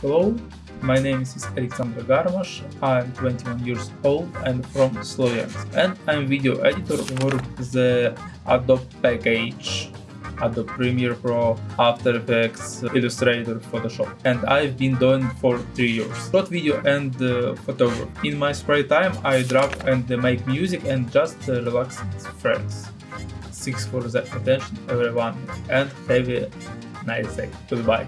Hello, my name is Alexander Garmash, I'm 21 years old and from Sloviansk and I'm video editor for the Adobe package Adobe Premiere Pro, After Effects, Illustrator, Photoshop. And I've been doing for 3 years. Short video and uh, photography. In my spare time I draw and make music and just uh, relax with friends. Thanks for the attention everyone and have a nice day. Goodbye.